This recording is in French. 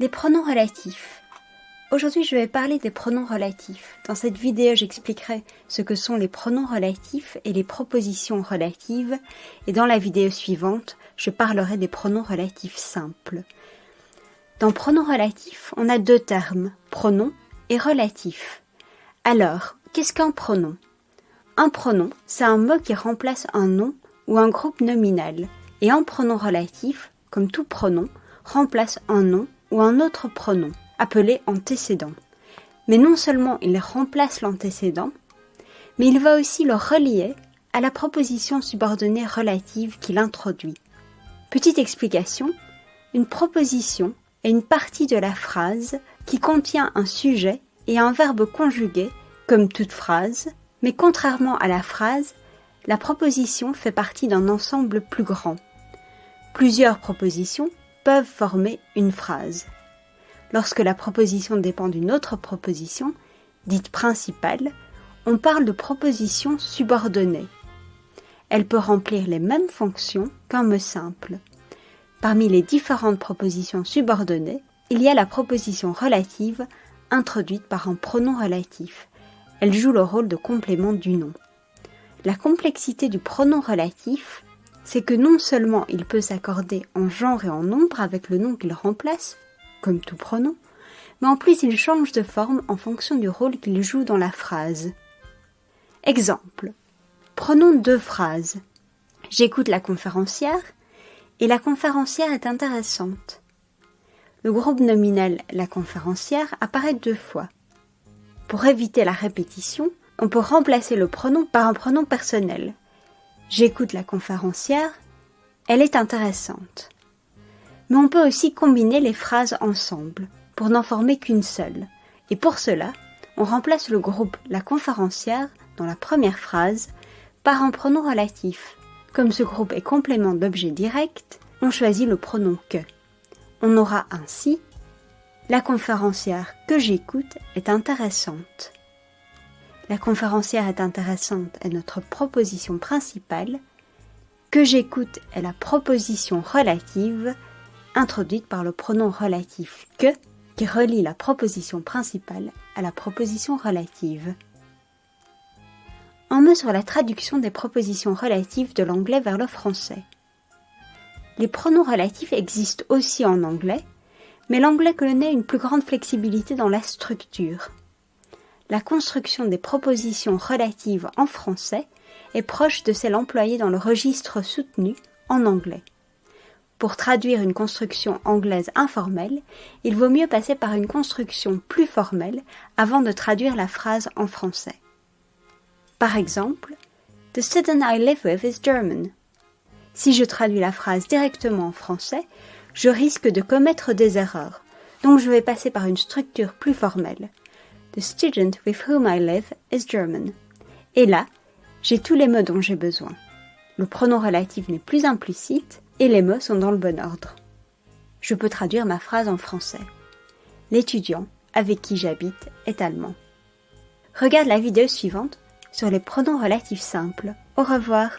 Les pronoms relatifs. Aujourd'hui, je vais parler des pronoms relatifs. Dans cette vidéo, j'expliquerai ce que sont les pronoms relatifs et les propositions relatives. Et dans la vidéo suivante, je parlerai des pronoms relatifs simples. Dans pronoms relatifs, on a deux termes, pronom et relatif. Alors, qu'est-ce qu'un pronom? Un pronom, c'est un mot qui remplace un nom ou un groupe nominal. Et un pronom relatif, comme tout pronom, remplace un nom ou un autre pronom, appelé antécédent. Mais non seulement il remplace l'antécédent, mais il va aussi le relier à la proposition subordonnée relative qu'il introduit. Petite explication, une proposition est une partie de la phrase qui contient un sujet et un verbe conjugué, comme toute phrase, mais contrairement à la phrase, la proposition fait partie d'un ensemble plus grand. Plusieurs propositions peuvent former une phrase. Lorsque la proposition dépend d'une autre proposition, dite principale, on parle de proposition subordonnée. Elle peut remplir les mêmes fonctions qu'un mot simple. Parmi les différentes propositions subordonnées, il y a la proposition relative introduite par un pronom relatif. Elle joue le rôle de complément du nom. La complexité du pronom relatif c'est que non seulement il peut s'accorder en genre et en nombre avec le nom qu'il remplace, comme tout pronom, mais en plus il change de forme en fonction du rôle qu'il joue dans la phrase. Exemple. Prenons deux phrases. J'écoute la conférencière et la conférencière est intéressante. Le groupe nominal la conférencière apparaît deux fois. Pour éviter la répétition, on peut remplacer le pronom par un pronom personnel, J'écoute la conférencière, elle est intéressante. Mais on peut aussi combiner les phrases ensemble pour n'en former qu'une seule. Et pour cela, on remplace le groupe la conférencière dans la première phrase par un pronom relatif. Comme ce groupe est complément d'objet direct, on choisit le pronom que. On aura ainsi la conférencière que j'écoute est intéressante. La conférencière est intéressante est notre proposition principale, que j'écoute est la proposition relative introduite par le pronom relatif que qui relie la proposition principale à la proposition relative. Un mot sur la traduction des propositions relatives de l'anglais vers le français. Les pronoms relatifs existent aussi en anglais, mais l'anglais connaît une plus grande flexibilité dans la structure la construction des propositions relatives en français est proche de celle employée dans le registre soutenu en anglais. Pour traduire une construction anglaise informelle, il vaut mieux passer par une construction plus formelle avant de traduire la phrase en français. Par exemple, The student I live with is German. Si je traduis la phrase directement en français, je risque de commettre des erreurs, donc je vais passer par une structure plus formelle. The student with whom I live is German. Et là, j'ai tous les mots dont j'ai besoin. Le pronom relatif n'est plus implicite et les mots sont dans le bon ordre. Je peux traduire ma phrase en français. L'étudiant avec qui j'habite est allemand. Regarde la vidéo suivante sur les pronoms relatifs simples. Au revoir.